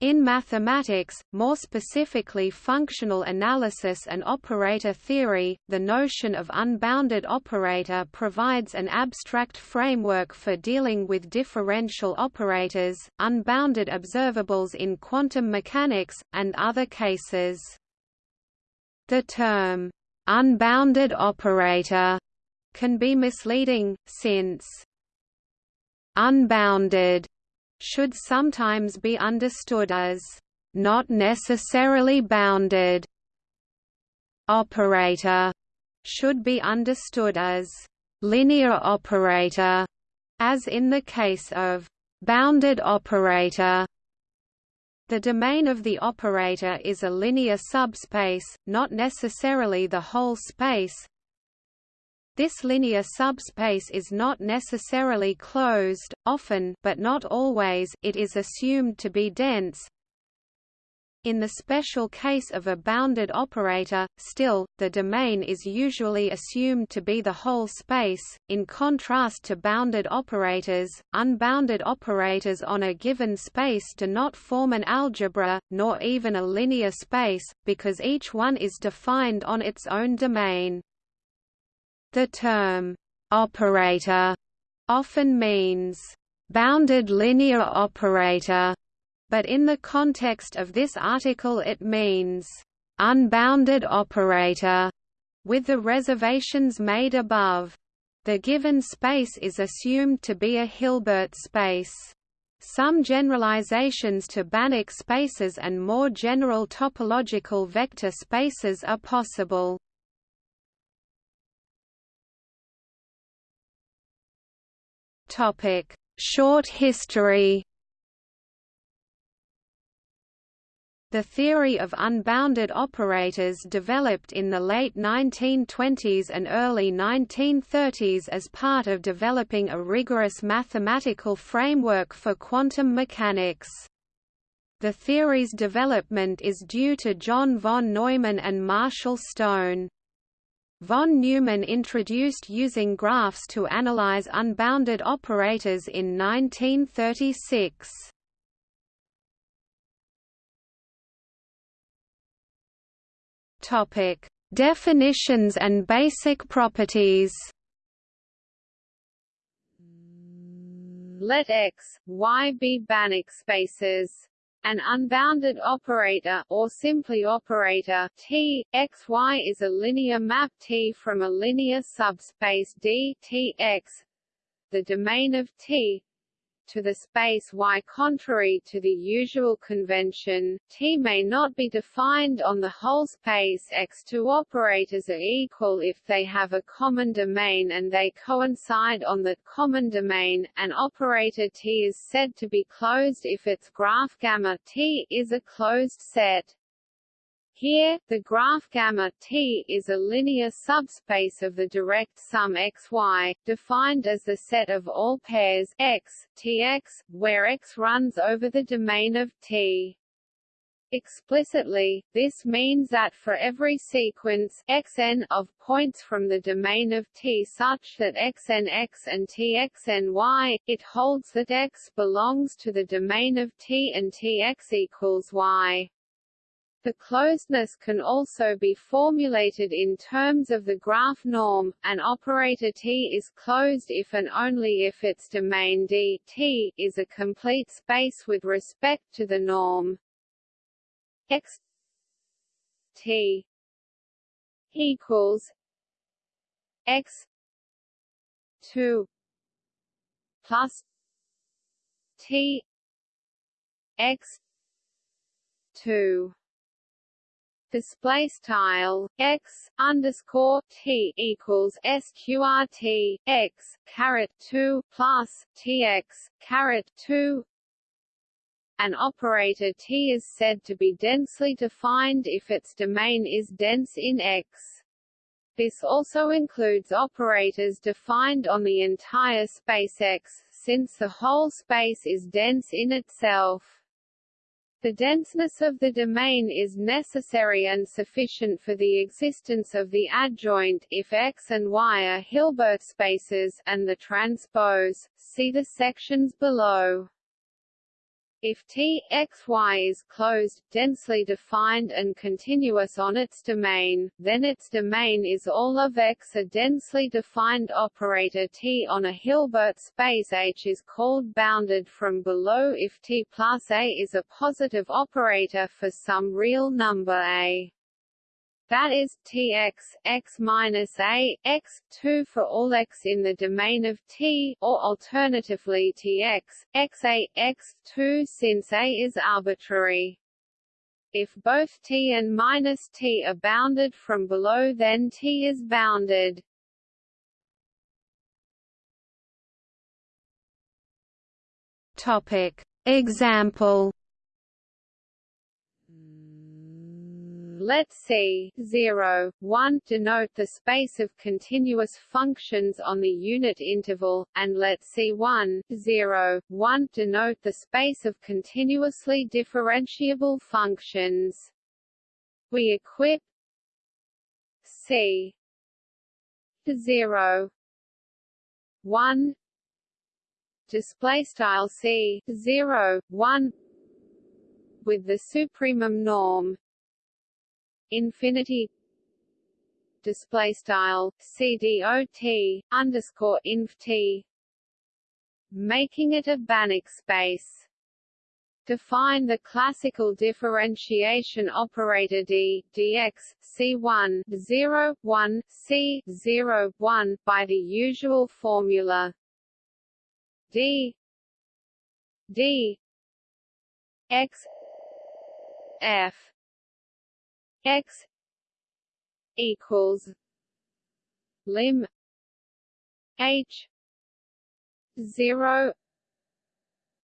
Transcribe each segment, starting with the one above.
In mathematics, more specifically functional analysis and operator theory, the notion of unbounded operator provides an abstract framework for dealing with differential operators, unbounded observables in quantum mechanics, and other cases. The term, unbounded operator, can be misleading, since unbounded should sometimes be understood as not necessarily bounded. Operator should be understood as linear operator, as in the case of bounded operator. The domain of the operator is a linear subspace, not necessarily the whole space, this linear subspace is not necessarily closed, often but not always it is assumed to be dense. In the special case of a bounded operator, still, the domain is usually assumed to be the whole space. In contrast to bounded operators, unbounded operators on a given space do not form an algebra, nor even a linear space, because each one is defined on its own domain. The term operator often means bounded linear operator, but in the context of this article it means unbounded operator, with the reservations made above. The given space is assumed to be a Hilbert space. Some generalizations to Banach spaces and more general topological vector spaces are possible. Topic: Short history. The theory of unbounded operators developed in the late 1920s and early 1930s as part of developing a rigorous mathematical framework for quantum mechanics. The theory's development is due to John von Neumann and Marshall Stone. Von Neumann introduced using graphs to analyze unbounded operators in 1936. Topic: Definitions and basic properties. Let X, Y be Banach spaces. An unbounded operator or simply operator T x y is a linear map T from a linear subspace D T x. The domain of T to the space Y. Contrary to the usual convention, T may not be defined on the whole space X. Two operators are equal if they have a common domain and they coincide on that common domain. An operator T is said to be closed if its graph gamma T is a closed set. Here, the graph gamma T is a linear subspace of the direct sum xy, defined as the set of all pairs x, Tx, where x runs over the domain of T. Explicitly, this means that for every sequence xn of points from the domain of T such that xn x and txn y, it holds that x belongs to the domain of T and Tx equals y. The closedness can also be formulated in terms of the graph norm. An operator T is closed if and only if its domain D T is a complete space with respect to the norm. X T equals X two plus T X two display style x underscore t equals sqrt x caret two plus tx caret two. An operator T is said to be densely defined if its domain is dense in X. This also includes operators defined on the entire space X, since the whole space is dense in itself. The denseness of the domain is necessary and sufficient for the existence of the adjoint if X and Y are Hilbert spaces, and the transpose. See the sections below. If T x y is closed, densely defined and continuous on its domain, then its domain is all of X. A densely defined operator T on a Hilbert space H is called bounded from below if T plus A is a positive operator for some real number A that is tx x minus a x 2 for all x in the domain of T, or alternatively tx x a x 2 since a is arbitrary. If both T and minus T are bounded from below then T is bounded. Topic. Example Let C 0, 1 denote the space of continuous functions on the unit interval, and let C1 0, 1 denote the space of continuously differentiable functions. We equip C 0 1 display style C 0 1 with the supremum norm infinity display style cdot underscore inf t making it a Banach space. Define the classical differentiation operator d dx c1 0 1 c 0 1 by the usual formula d d x f x equals lim h 0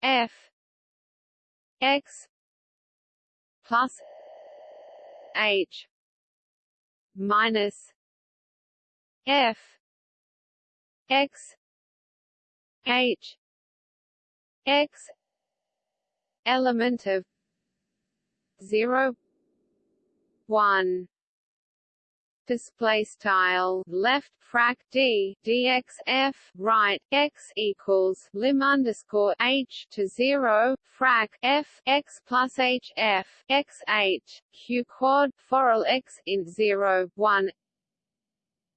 f x plus h minus f x h x element of 0 one. Display style. Left frac d dx f right x equals lim underscore h to zero frac f x plus h f x h q quad for all x in zero one.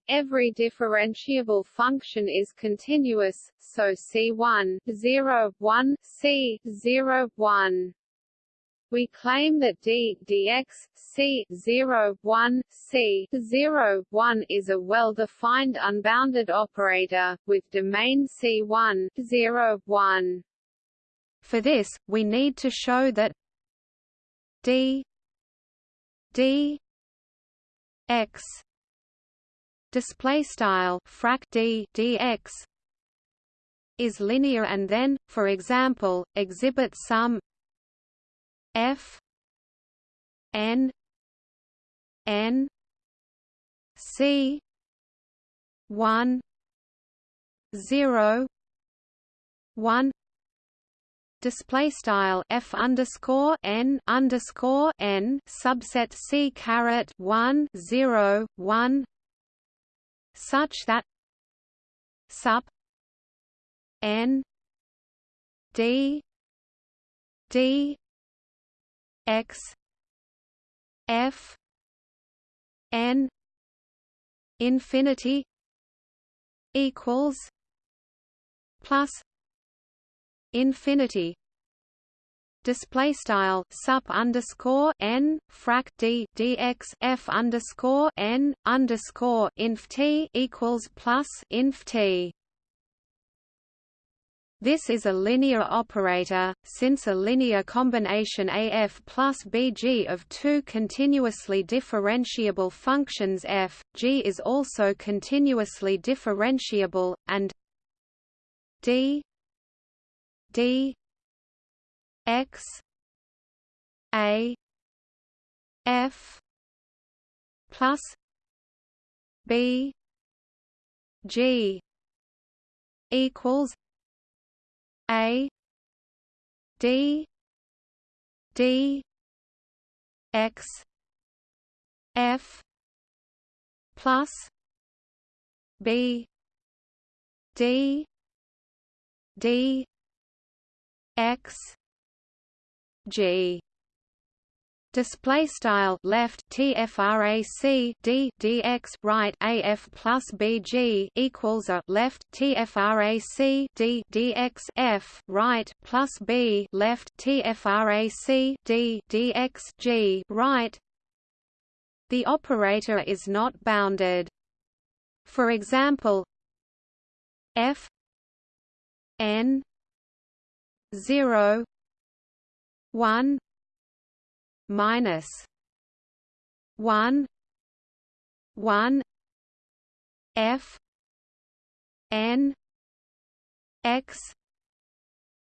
Every differentiable function is continuous, so C1 0 1 C 0 1 we claim that d dx c 0 1 c 0 1 is a well-defined unbounded operator with domain c1 0 1. For this, we need to show that d d x display style frac d dx is linear and then, for example, exhibit some F N N C one zero one. Display style f underscore n underscore n subset c caret one zero one. Such that sup n d d x f n infinity equals plus infinity display style sup underscore n frac d dx f underscore n underscore inf t equals plus inf t this is a linear operator, since a linear combination AF plus BG of two continuously differentiable functions f, g is also continuously differentiable, and d d x a f plus b g equals a. D. D. X. F. plus B. D. D. X. G display style left tfrac d dx right af plus bg equals a left tfrac d dx f right plus b left tfrac d dx g right. The operator is not bounded. For example f n 0 1 minus one one F N X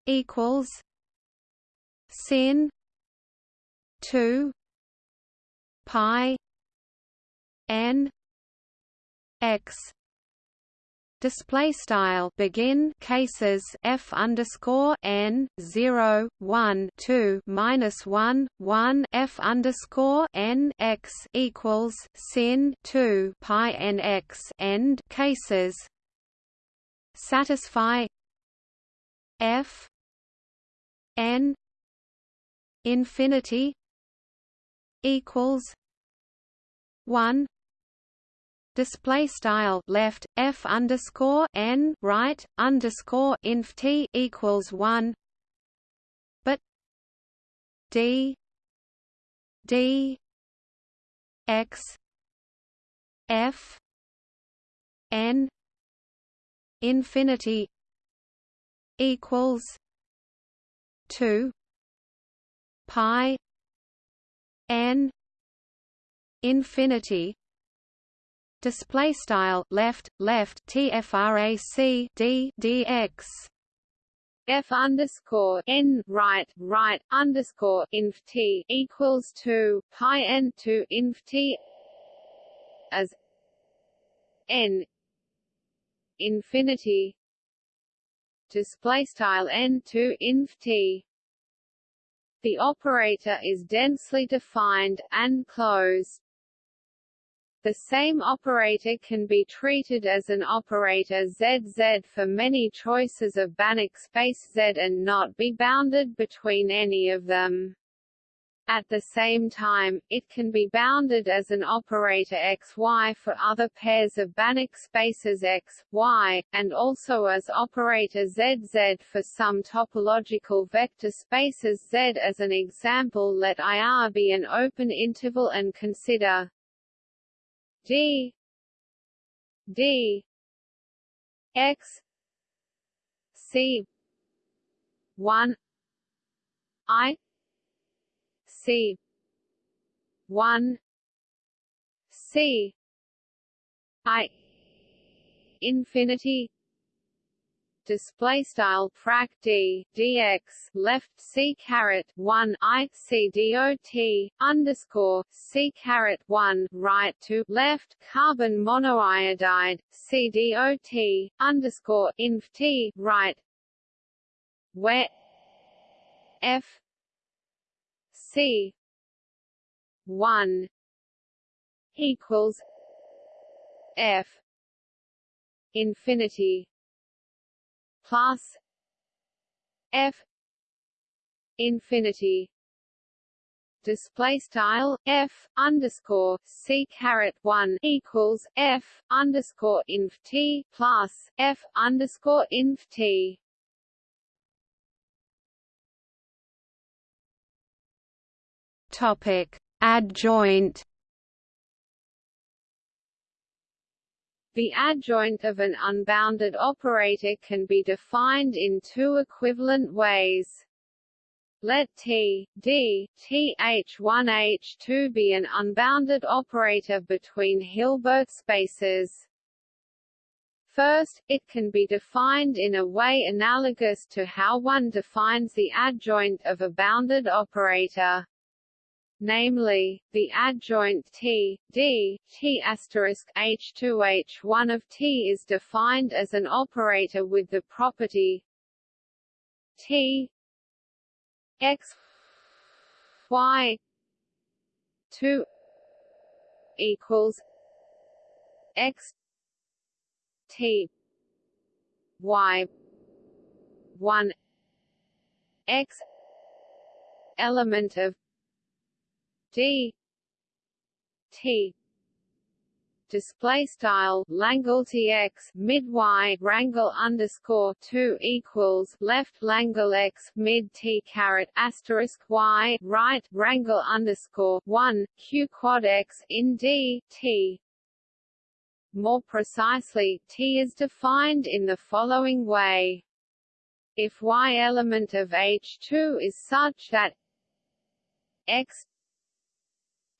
equals sin two pi N X display style begin cases f underscore n 0 1 2 minus 1 1 f underscore n x equals sin 2 pi n x end cases. Satisfy. F n infinity equals 1 display style left f underscore n right underscore inf t equals one, but d d x f n infinity equals two. Pi n infinity display style left left tfrac d dx f underscore n right right underscore inf t equals two pi n two inf t as n infinity. Display style n two inf t. The operator is densely defined and closed the same operator can be treated as an operator ZZ for many choices of Banach space Z and not be bounded between any of them. At the same time, it can be bounded as an operator XY for other pairs of Banach spaces X, Y, and also as operator ZZ for some topological vector spaces Z. As an example let IR be an open interval and consider d. D. X. C. 1 i. C. 1 c. I. Infinity display style frac d dx left c caret 1 i c dot underscore c caret 1 right to left carbon monoiodide c dot underscore inf t right. Where f c 1 equals f infinity plus f. Infinity. Display style f underscore c caret one equals f underscore inf t plus f underscore inf t. Topic. Adjoint The adjoint of an unbounded operator can be defined in two equivalent ways. Let T, D, TH1 H2 be an unbounded operator between Hilbert spaces. First, it can be defined in a way analogous to how one defines the adjoint of a bounded operator namely, the adjoint T, D, T H2 H1 of T is defined as an operator with the property T X Y 2 equals X T Y 1 X element of d t display style Langle x mid y wrangle underscore two equals left Langle x mid t caret asterisk y right wrangle underscore one q quad x in d t. More precisely, t is defined in the following way. If y element of H2 is such that x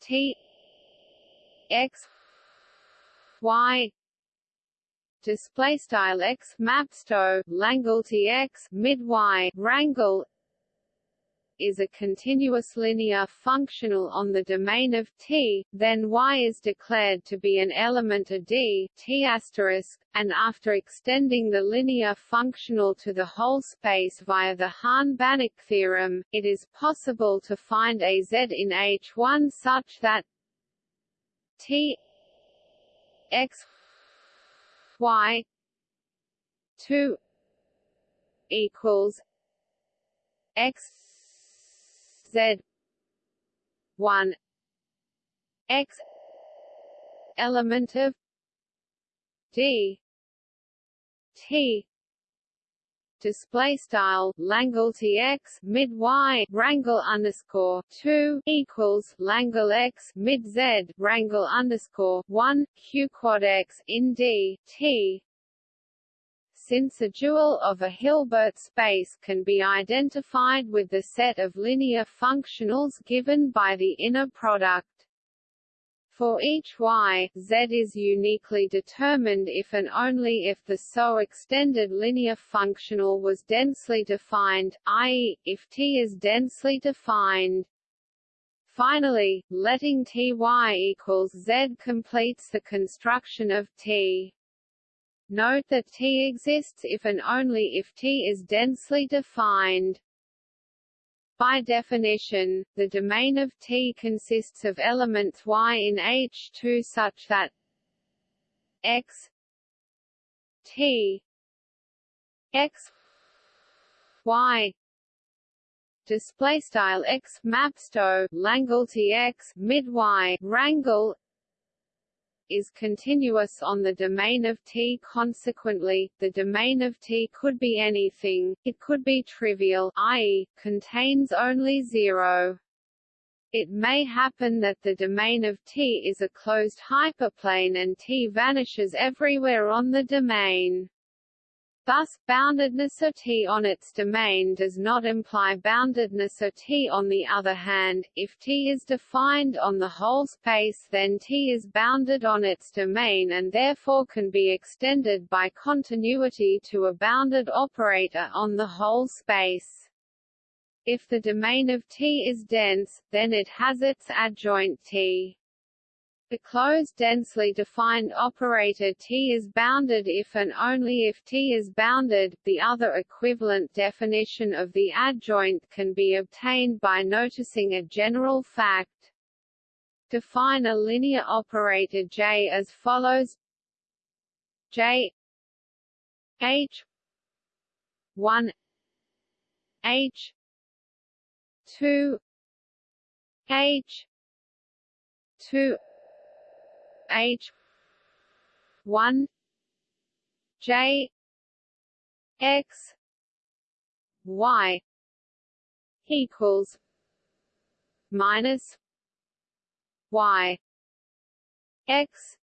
t x y display style x mapsto langle x mid y wrangle is a continuous linear functional on the domain of T, then Y is declared to be an element of D T and after extending the linear functional to the whole space via the Hahn-Banach theorem, it is possible to find a Z in H1 such that T x y 2 equals x z 1 x element of d t display style Langle TX mid y wrangle underscore two equals Langle x mid z wrangle underscore one q quad x in d t. Since a dual of a Hilbert space can be identified with the set of linear functionals given by the inner product for each y, z is uniquely determined if and only if the so extended linear functional was densely defined, i.e., if T is densely defined. Finally, letting Ty equals Z completes the construction of T. Note that T exists if and only if T is densely defined. By definition, the domain of T consists of elements Y in H2 such that X T X Y display style X mapsto Langle X mid Y wrangle is continuous on the domain of T. Consequently, the domain of T could be anything, it could be trivial i.e., contains only zero. It may happen that the domain of T is a closed hyperplane and T vanishes everywhere on the domain. Thus, boundedness of T on its domain does not imply boundedness of T on the other hand, if T is defined on the whole space then T is bounded on its domain and therefore can be extended by continuity to a bounded operator on the whole space. If the domain of T is dense, then it has its adjoint T. The closed densely defined operator T is bounded if and only if T is bounded. The other equivalent definition of the adjoint can be obtained by noticing a general fact. Define a linear operator J as follows J H 1 H 2 H 2 H one J X Y equals minus Y X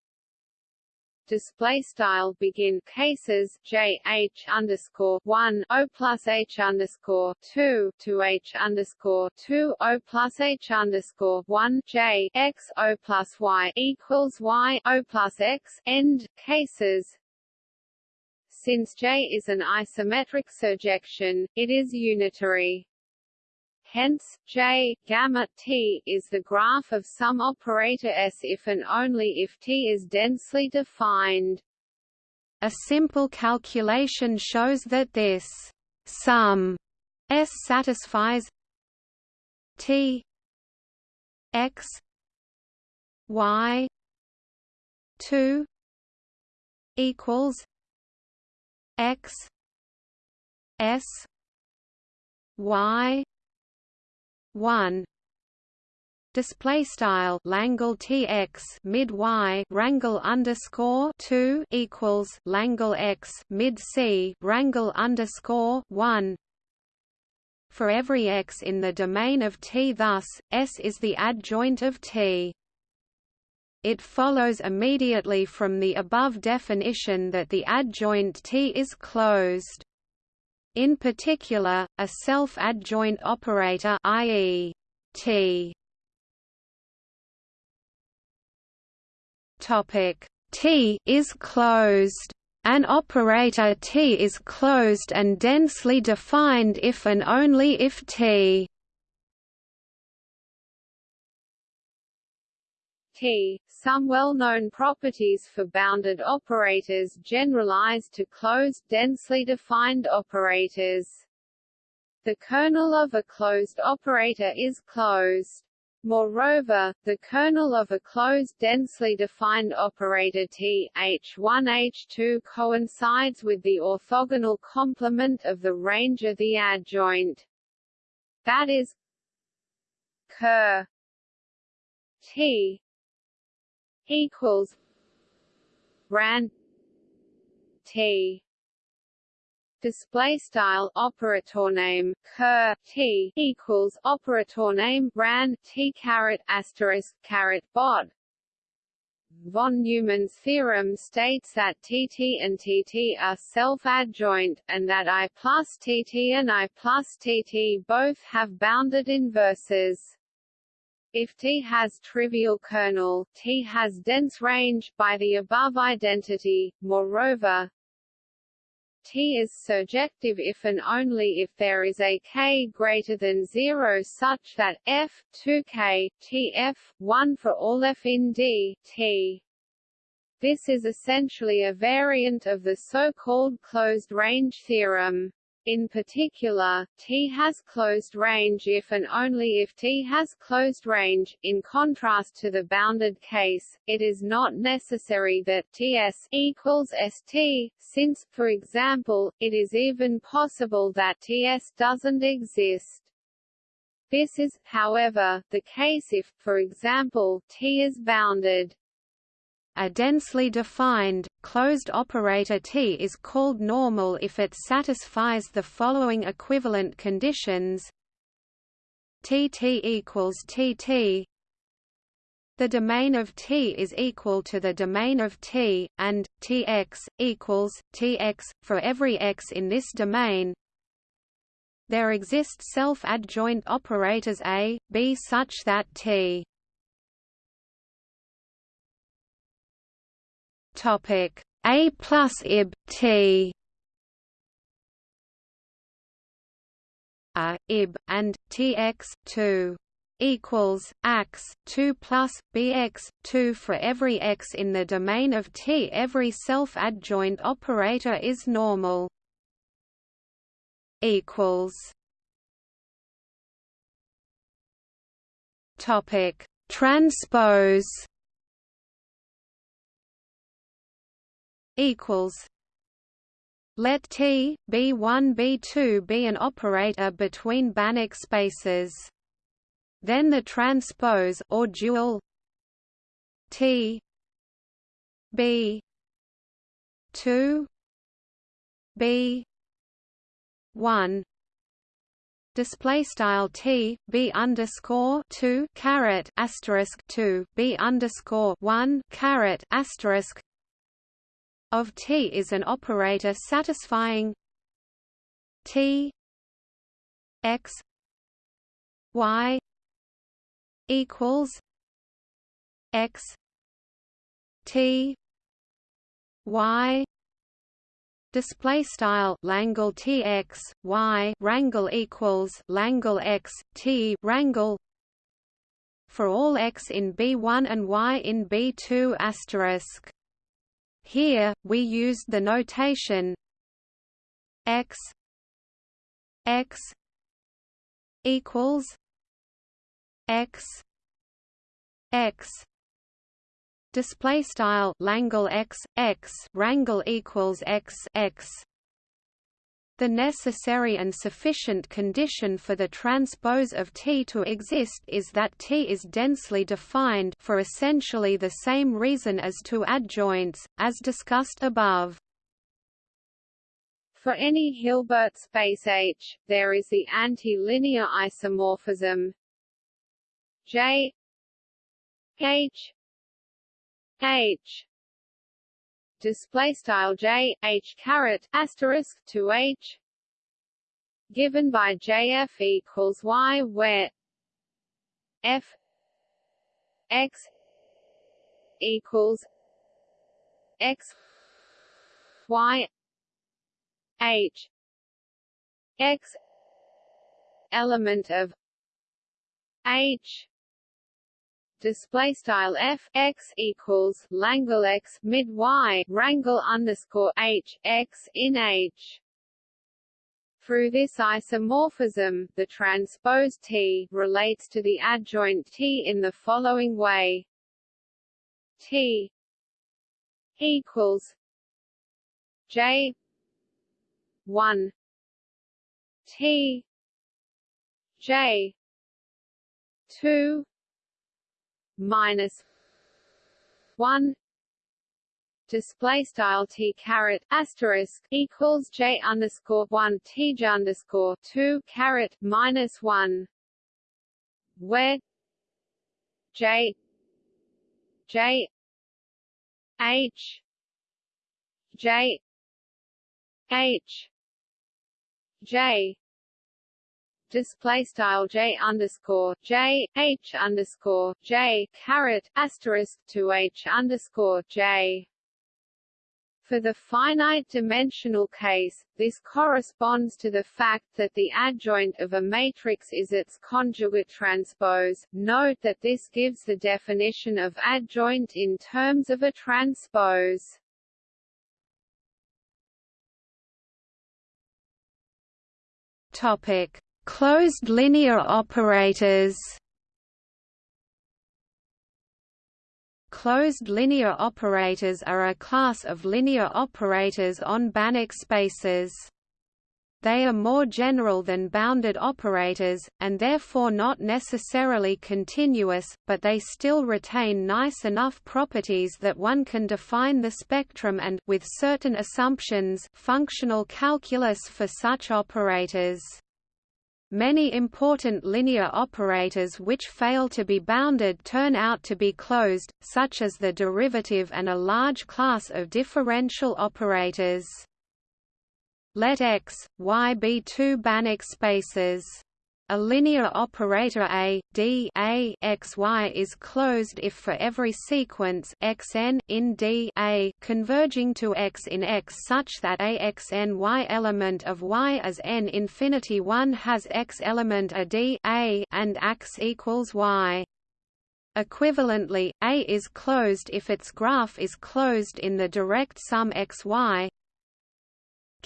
display style begin cases J H underscore one O plus H underscore two to H underscore two O plus H underscore one J X O plus Y equals Y O plus X end cases since J is an isometric surjection, it is unitary. Hence, J gamma t is the graph of some operator S if and only if T is densely defined. A simple calculation shows that this sum S satisfies T x y 2 equals x s y one. Display style Langle TX mid Y wrangle underscore 2 equals Langle X mid C wrangle underscore 1 for every X in the domain of T thus S is the adjoint of T. It follows immediately from the above definition that the adjoint T is closed. In particular, a self-adjoint operator i.e. T Topic T is closed. An operator T is closed and densely defined if and only if T T. Some well-known properties for bounded operators generalize to closed densely defined operators. The kernel of a closed operator is closed. Moreover, the kernel of a closed densely defined operator T H1 H2 coincides with the orthogonal complement of the range of the adjoint. That is ker T equals ran T display style operator name ker t equals operator name ran t caret asterisk caret bod Von Neumann's theorem states that TT and TT are self-adjoint, and that I plus TT and I plus TT both have bounded inverses. If T has trivial kernel, T has dense range by the above identity. Moreover, T is surjective if and only if there is a k greater than 0 such that f 2k tf 1 for all f in D T. This is essentially a variant of the so-called closed range theorem. In particular, T has closed range if and only if T has closed range. In contrast to the bounded case, it is not necessary that Ts equals St, since, for example, it is even possible that Ts doesn't exist. This is, however, the case if, for example, T is bounded. A densely defined, closed operator T is called normal if it satisfies the following equivalent conditions Tt equals Tt the domain of T is equal to the domain of T, and Tx equals Tx for every x in this domain. There exist self-adjoint operators A, B such that T Topic. A plus ib T. A ib and Tx two equals x 2 plus bx 2 for every x in the domain of T every self-adjoint operator is normal. Equals. Topic. Transpose equals let T B1 B2 be an operator between Banach spaces. Then the transpose or dual T B 2 B 1 display style T B underscore two caret asterisk two B underscore one caret asterisk of T is an operator satisfying T x y equals x T y display style Langle tx y wrangle equals Langle x t wrangle for all x in B1 and y in B2 asterisk here, we used the notation x x equals x x. Display style Langle x x wrangle equals x x The necessary and sufficient condition for the transpose of T to exist is that T is densely defined for essentially the same reason as two adjoints, as discussed above. For any Hilbert space H, there is the anti-linear isomorphism J H H display style j h caret asterisk to h. Given by jf equals y where f x equals x y h x element of h display style f x equals Langle x mid y wrangle underscore h x in h. Through this isomorphism, the transpose T relates to the adjoint T in the following way: T equals J one T J two minus one. Display style t caret asterisk equals j underscore one t j underscore two caret minus one. Where j j h j h j display style j underscore j h underscore j caret asterisk to h underscore j. For the finite dimensional case, this corresponds to the fact that the adjoint of a matrix is its conjugate transpose. Note that this gives the definition of adjoint in terms of a transpose. Topic: Closed linear operators Closed linear operators are a class of linear operators on Banach spaces. They are more general than bounded operators, and therefore not necessarily continuous, but they still retain nice enough properties that one can define the spectrum and with certain assumptions functional calculus for such operators. Many important linear operators which fail to be bounded turn out to be closed, such as the derivative and a large class of differential operators. Let X, Y be two Banach spaces. A linear operator A, D A x y is closed if for every sequence xn in D A converging to X in X such that a x n y element of Y as n infinity 1 has X element a D A and X equals Y. Equivalently, A is closed if its graph is closed in the direct sum xy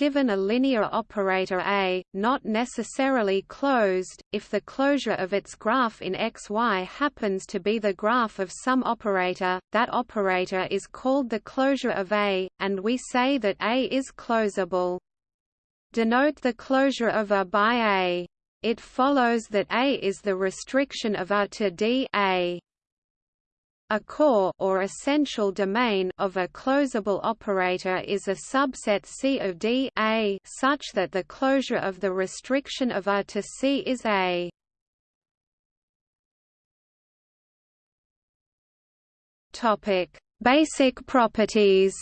Given a linear operator A, not necessarily closed, if the closure of its graph in xy happens to be the graph of some operator, that operator is called the closure of A, and we say that A is closable. Denote the closure of A by A. It follows that A is the restriction of A to D A. A core or essential domain of a closable operator is a subset C of D A such that the closure of the restriction of A to C is A. Topic: Basic properties.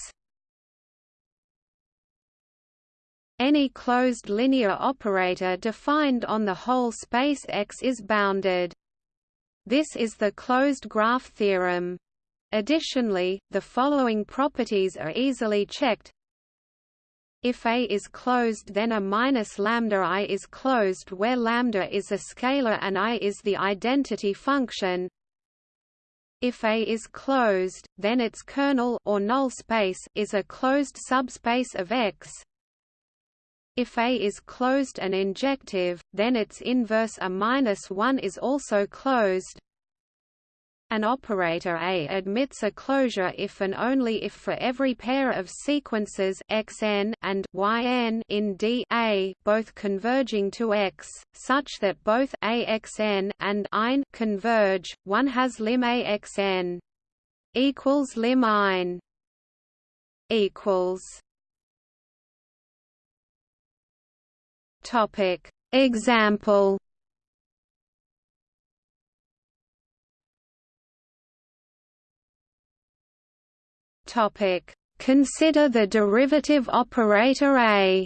Any closed linear operator defined on the whole space X is bounded. This is the closed graph theorem. Additionally, the following properties are easily checked. If A is closed then a minus lambda i is closed where lambda is a scalar and i is the identity function. If A is closed, then its kernel or null space is a closed subspace of X. If A is closed and injective, then its inverse A minus 1 is also closed. An operator A admits a closure if and only if for every pair of sequences xn and yn in D A both converging to X, such that both AXN and IN converge, one has lim AXN equals lim IN equals Topic. Example. Topic: Consider the derivative operator A.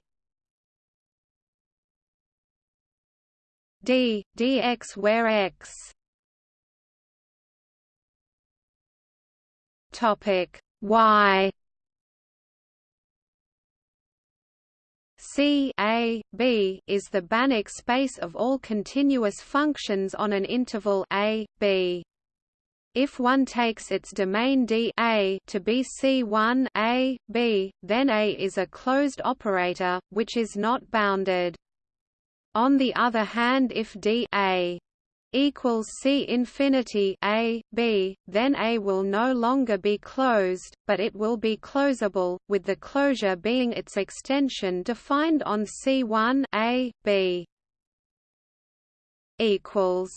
D. Dx where x. Topic. Y C A B is the Banach space of all continuous functions on an interval a b. If one takes its domain D A to be C1 A, B, then A is a closed operator, which is not bounded. On the other hand if D A equals C infinity A, B, then A will no longer be closed, but it will be closable, with the closure being its extension defined on C1 A, B equals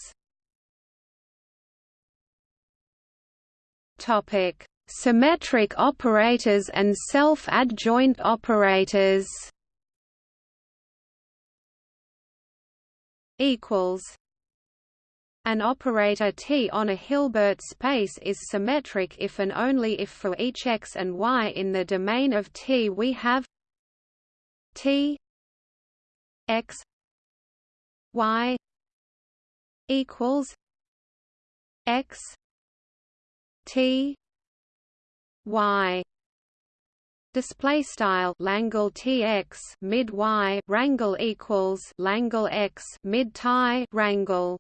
Topic: Symmetric operators and self-adjoint operators. Equals. An operator T on a Hilbert space is symmetric if and only if for each x and y in the domain of T we have T x y equals x T Y. Display style Langle TX mid Y rangle equals Langle X mid tie rangle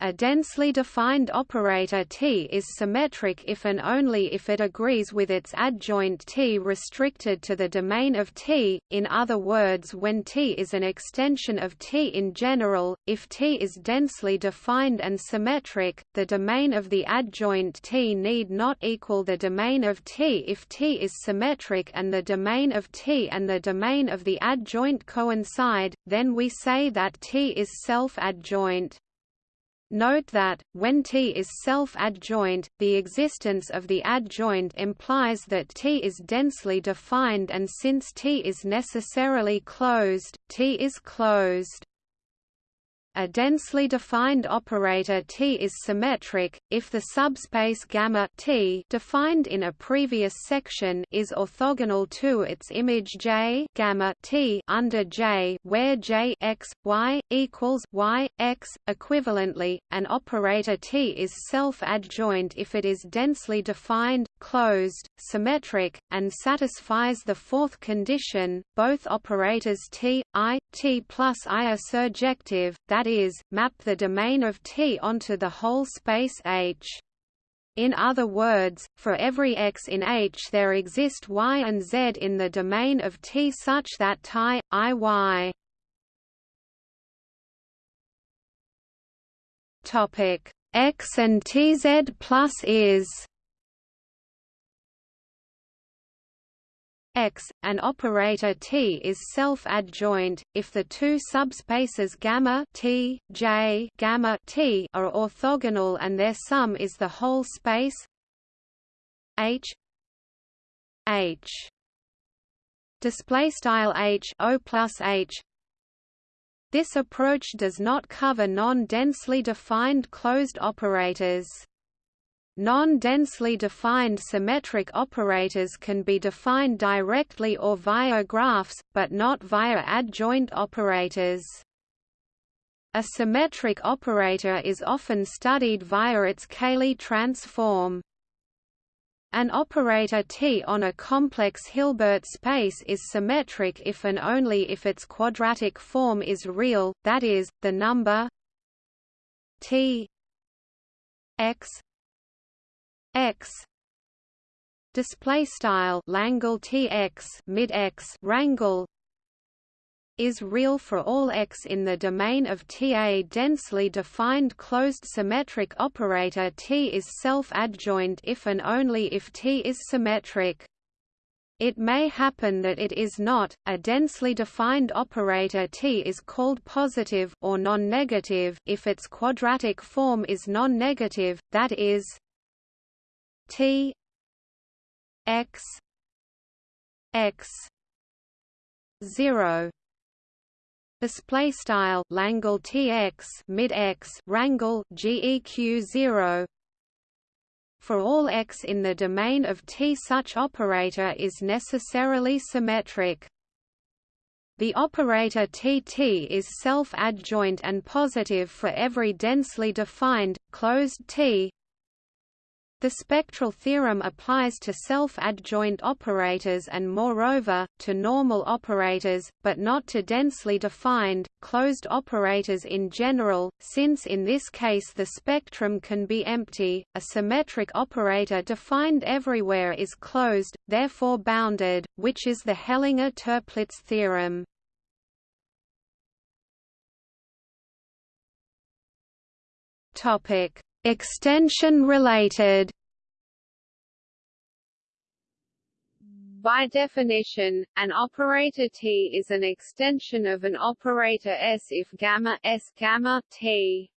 a densely defined operator T is symmetric if and only if it agrees with its adjoint T restricted to the domain of T, in other words when T is an extension of T in general, if T is densely defined and symmetric, the domain of the adjoint T need not equal the domain of T if T is symmetric and the domain of T and the domain of the adjoint coincide, then we say that T is self-adjoint. Note that, when T is self-adjoint, the existence of the adjoint implies that T is densely defined and since T is necessarily closed, T is closed. A densely defined operator T is symmetric if the subspace gamma T defined in a previous section is orthogonal to its image J gamma T under J where J x y equals y x. Equivalently, an operator T is self-adjoint if it is densely defined, closed, symmetric, and satisfies the fourth condition. Both operators T I T plus I are surjective, that is, map the domain of T onto the whole space H. In other words, for every x in H there exist y and z in the domain of T such that tie, i y. Topic x and tz plus is X, an operator T is self-adjoint if the two subspaces gamma T, J, gamma T are orthogonal and their sum is the whole space H H display style H O plus H this approach does not cover non-densely defined closed operators. Non-densely defined symmetric operators can be defined directly or via graphs, but not via adjoint operators. A symmetric operator is often studied via its Cayley transform. An operator T on a complex Hilbert space is symmetric if and only if its quadratic form is real, that is, the number T x x display style Langle tx mid x rangle is real for all x in the domain of T. A densely defined closed symmetric operator T is self-adjoint if and only if T is symmetric. It may happen that it is not. A densely defined operator T is called positive or non-negative if its quadratic form is non-negative, that is T x x 0 display style Langle TX mid X rangle GEQ 0 for all x in the domain of T such operator is necessarily symmetric. The operator TT is self-adjoint and positive for every densely defined, closed T the spectral theorem applies to self-adjoint operators and moreover, to normal operators, but not to densely defined, closed operators in general, since in this case the spectrum can be empty. A symmetric operator defined everywhere is closed, therefore bounded, which is the Hellinger-Toeplitz theorem. Topic Extension related By definition, an operator T is an extension of an operator S if gamma S gamma T.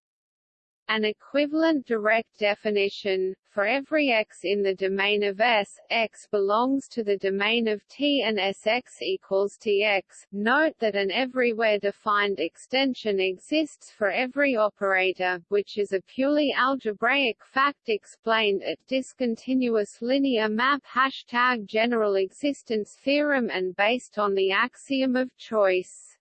An equivalent direct definition, for every x in the domain of S, x belongs to the domain of T and Sx equals Tx. Note that an everywhere defined extension exists for every operator, which is a purely algebraic fact explained at discontinuous linear map hashtag general existence theorem and based on the axiom of choice.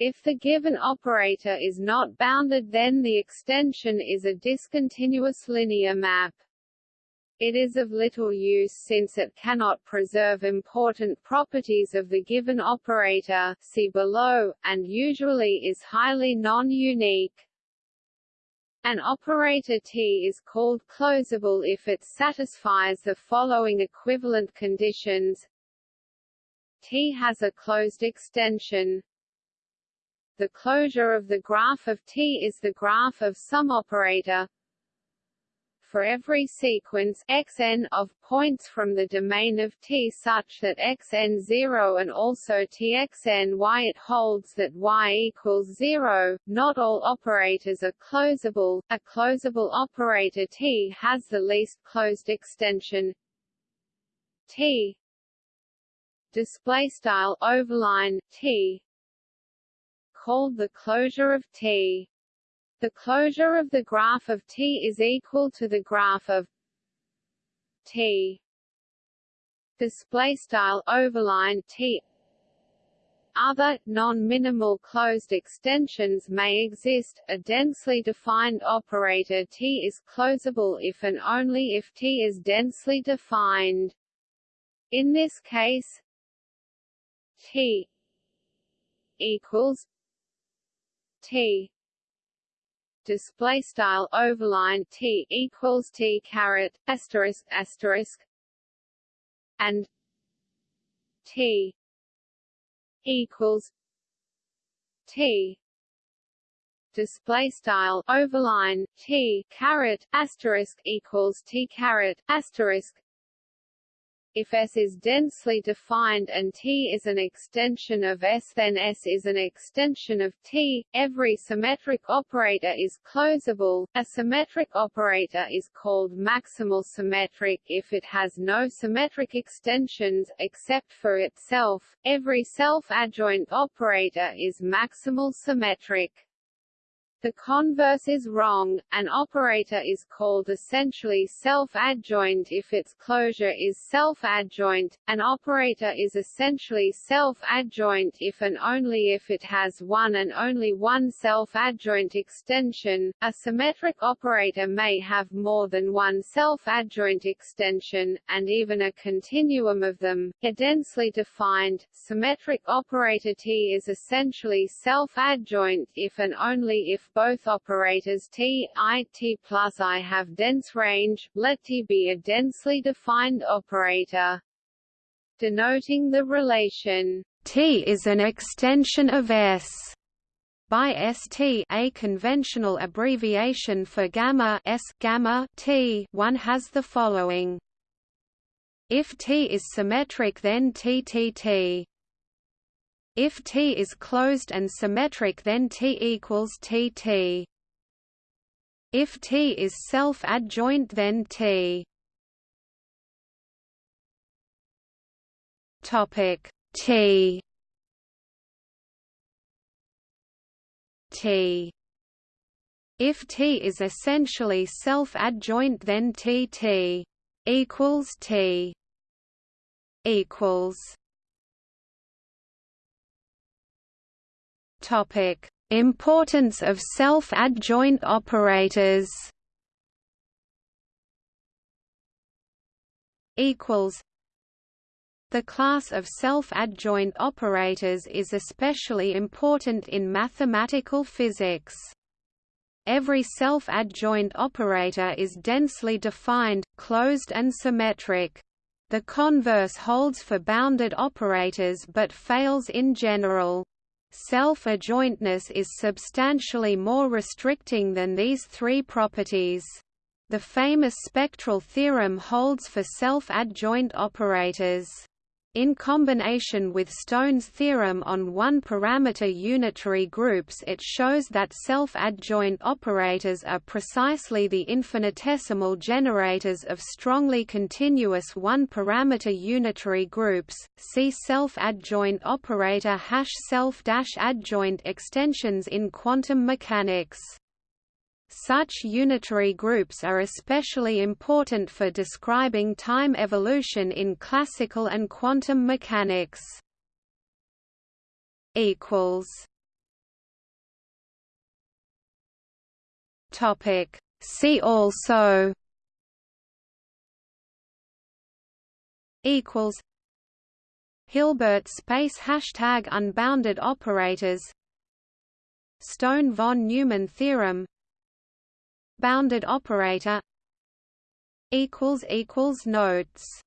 If the given operator is not bounded then the extension is a discontinuous linear map. It is of little use since it cannot preserve important properties of the given operator see below, and usually is highly non-unique. An operator T is called closable if it satisfies the following equivalent conditions T has a closed extension the closure of the graph of T is the graph of some operator for every sequence xn of points from the domain of T such that xn 0 and also txn y it holds that y equals 0. Not all operators are closable. A closable operator T has the least closed extension T display style overline T called the closure of T. The closure of the graph of T is equal to the graph of T. Display style overline T. Other, non-minimal closed extensions may exist. A densely defined operator T is closable if and only if T is densely defined. In this case, T equals T. Display style overline T equals T caret asterisk asterisk and T equals T. Display style overline T caret asterisk equals T caret asterisk if S is densely defined and T is an extension of S then S is an extension of T. Every symmetric operator is closable. A symmetric operator is called maximal symmetric if it has no symmetric extensions, except for itself. Every self-adjoint operator is maximal symmetric. The converse is wrong. An operator is called essentially self-adjoint if its closure is self-adjoint. An operator is essentially self-adjoint if and only if it has one and only one self-adjoint extension. A symmetric operator may have more than one self-adjoint extension, and even a continuum of them. A densely defined, symmetric operator T is essentially self-adjoint if and only if both operators T, I, T plus I have dense range, let T be a densely defined operator. Denoting the relation T is an extension of S by ST a conventional abbreviation for gamma S gamma T one has the following If T is symmetric then TTT If T is closed and symmetric then T equals TT If T is self-adjoint then T. Topic T. T. If T is essentially self-adjoint then TT equals T equals Topic Importance of self-adjoint operators equals the class of self-adjoint operators is especially important in mathematical physics. Every self-adjoint operator is densely defined, closed and symmetric. The converse holds for bounded operators but fails in general. Self-adjointness is substantially more restricting than these three properties. The famous spectral theorem holds for self-adjoint operators. In combination with Stone's theorem on one-parameter unitary groups it shows that self-adjoint operators are precisely the infinitesimal generators of strongly continuous one-parameter unitary groups. See self-adjoint operator hash self-adjoint extensions in quantum mechanics. Such unitary groups are especially important for describing time evolution in classical and quantum mechanics. equals. Topic. See also. Equals. Hilbert space hashtag unbounded operators. Stone von Neumann theorem bounded operator equals equals notes